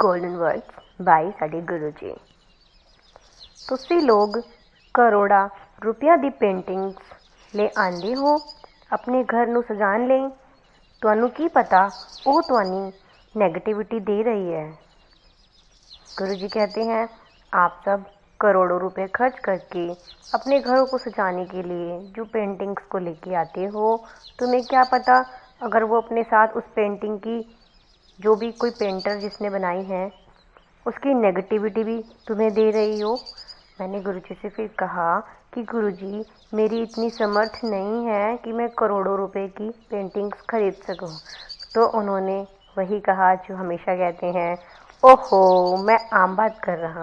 Golden words ਬਾਈ ਸਾਡੇ ਗੁਰੂ ਜੀ ਤੁਸੀਂ ਲੋਕ ਕਰੋੜਾਂ ਰੁਪਈਆਂ ਦੀ ਪੇਂਟਿੰਗਸ ਲੈ ਆਂਦੇ ਹੋ ਆਪਣੇ ਘਰ ਨੂੰ ਸਜਾਉਣ ਲਈ ਤੁਹਾਨੂੰ ਕੀ ਪਤਾ ਉਹ ਤੁਹਾਨੂੰ नेगेटिविटी दे रही है गुरु जी कहते हैं आप सब करोड़ों रुपए खर्च करके अपने घरों को सजाने के लिए जो पेंटिंग्स को लेके आते हो तुम्हें क्या पता अगर वो अपने साथ उस पेंटिंग की जो भी कोई पेंटर जिसने बनाई है, उसकी नेगेटिविटी भी तुम्हें दे रही हो। मैंने गुरु जी से फिर कहा कि गुरु जी मेरी इतनी समर्थ नहीं है कि मैं करोड़ों रुपए की पेंटिंग्स खरीद सकूँ। तो उन्होंने वही कहा जो हमेशा कहते हैं, ओहो, मैं आम बात कर रहा